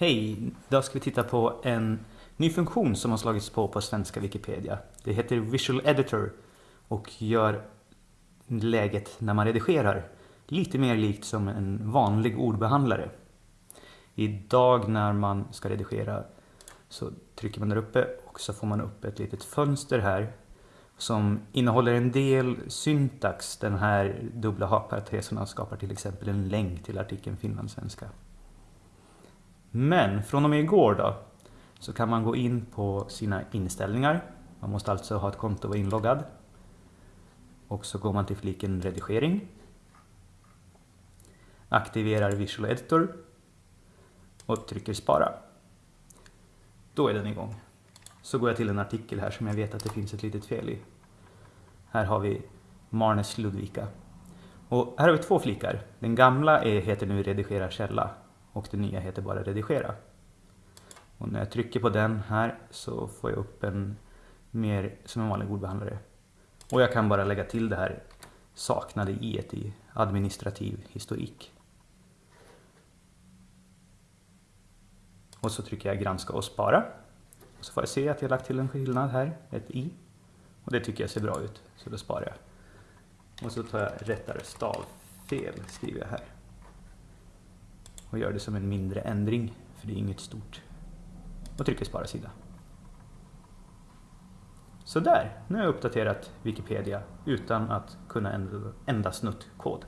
Hej! Idag ska vi titta på en ny funktion som har slagits på på svenska Wikipedia. Det heter Visual Editor och gör läget när man redigerar lite mer likt som en vanlig ordbehandlare. Idag när man ska redigera så trycker man där uppe och så får man upp ett litet fönster här som innehåller en del syntax. Den här dubbla hakparenteserna skapar till exempel en länk till artikeln finlandssvenska. Men från och med igår då så kan man gå in på sina inställningar. Man måste alltså ha ett konto och vara inloggad. Och så går man till fliken redigering. Aktiverar Visual Editor och trycker spara. Då är den igång. Så går jag till en artikel här som jag vet att det finns ett litet fel i. Här har vi Marnes Ludvika. Och här har vi två flikar. Den gamla är, heter nu redigera källa och det nya heter bara redigera. Och när jag trycker på den här så får jag upp en mer som en vanlig ordbehandlare. Och jag kan bara lägga till det här saknade i ett i administrativ historik. Och så trycker jag granska och spara. Och så får jag se att jag lagt till en skillnad här, ett i. Och det tycker jag ser bra ut, så då sparar jag. Och så tar jag rättare stavfel, skriver jag här och gör det som en mindre ändring, för det är inget stort. Och trycker spara sida. Så där, nu har jag uppdaterat Wikipedia utan att kunna ändra, ändra snuttkod.